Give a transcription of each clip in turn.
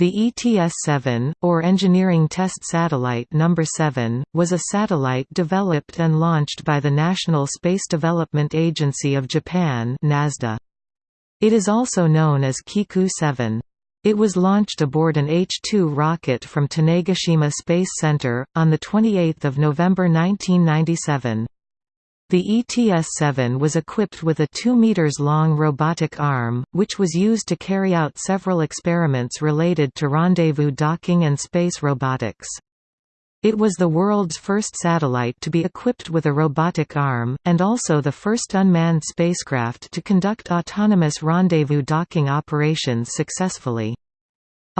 The ETS-7, or Engineering Test Satellite No. 7, was a satellite developed and launched by the National Space Development Agency of Japan NASDA. It is also known as Kiku-7. It was launched aboard an H-2 rocket from Tanegashima Space Center, on 28 November 1997. The ETS-7 was equipped with a 2 meters long robotic arm, which was used to carry out several experiments related to rendezvous docking and space robotics. It was the world's first satellite to be equipped with a robotic arm, and also the first unmanned spacecraft to conduct autonomous rendezvous docking operations successfully.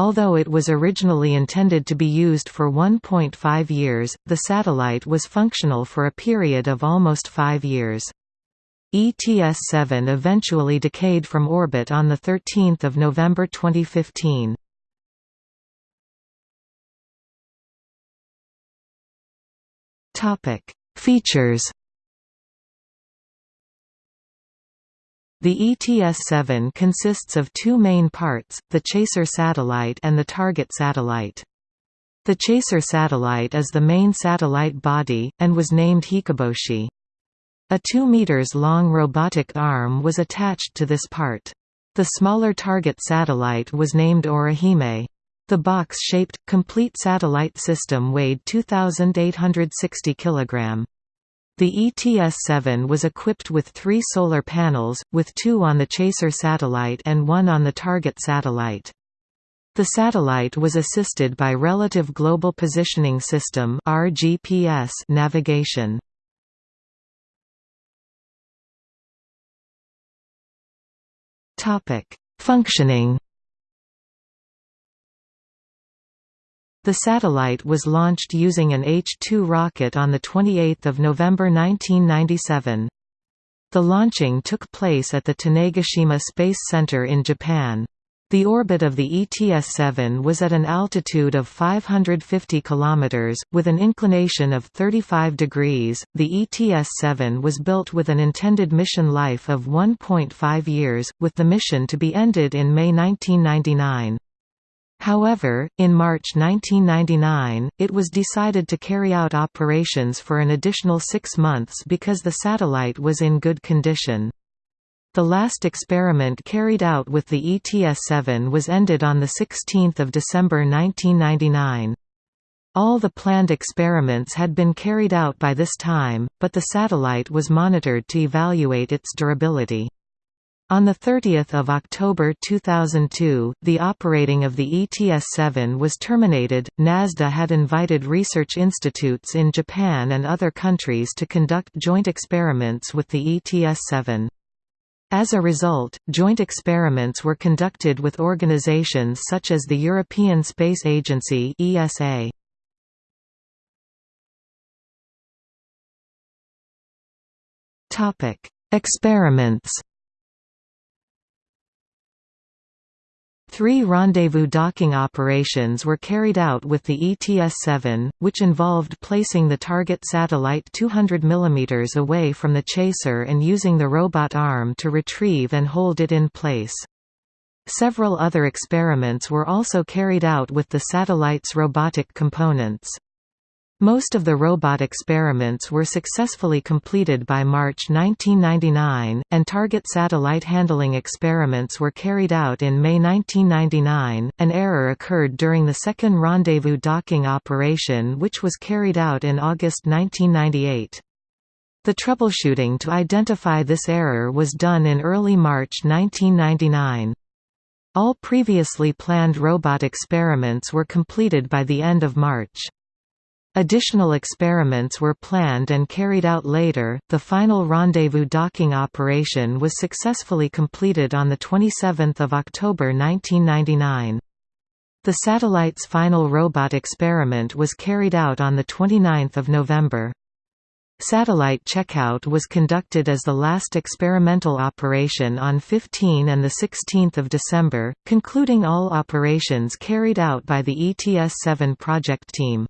Although it was originally intended to be used for 1.5 years, the satellite was functional for a period of almost five years. ETS-7 eventually decayed from orbit on 13 November 2015. Features The ETS-7 consists of two main parts, the chaser satellite and the target satellite. The chaser satellite is the main satellite body, and was named Hikoboshi. A 2 meters long robotic arm was attached to this part. The smaller target satellite was named Orihime. The box-shaped, complete satellite system weighed 2,860 kg. The ETS-7 was equipped with three solar panels, with two on the chaser satellite and one on the target satellite. The satellite was assisted by Relative Global Positioning System navigation. Functioning The satellite was launched using an H-2 rocket on 28 November 1997. The launching took place at the Tanegashima Space Center in Japan. The orbit of the ETS-7 was at an altitude of 550 km, with an inclination of 35 degrees. The ETS-7 was built with an intended mission life of 1.5 years, with the mission to be ended in May 1999. However, in March 1999, it was decided to carry out operations for an additional six months because the satellite was in good condition. The last experiment carried out with the ETS-7 was ended on 16 December 1999. All the planned experiments had been carried out by this time, but the satellite was monitored to evaluate its durability. On 30 October 2002, the operating of the ETS-7 was terminated. NASDA had invited research institutes in Japan and other countries to conduct joint experiments with the ETS-7. As a result, joint experiments were conducted with organizations such as the European Space Agency (ESA). Topic: Experiments Three rendezvous docking operations were carried out with the ETS-7, which involved placing the target satellite 200 mm away from the chaser and using the robot arm to retrieve and hold it in place. Several other experiments were also carried out with the satellite's robotic components. Most of the robot experiments were successfully completed by March 1999, and target satellite handling experiments were carried out in May 1999. An error occurred during the second rendezvous docking operation, which was carried out in August 1998. The troubleshooting to identify this error was done in early March 1999. All previously planned robot experiments were completed by the end of March. Additional experiments were planned and carried out later. The final rendezvous docking operation was successfully completed on the 27th of October 1999. The satellite's final robot experiment was carried out on the 29th of November. Satellite checkout was conducted as the last experimental operation on 15 and 16 December, concluding all operations carried out by the ETS-7 project team.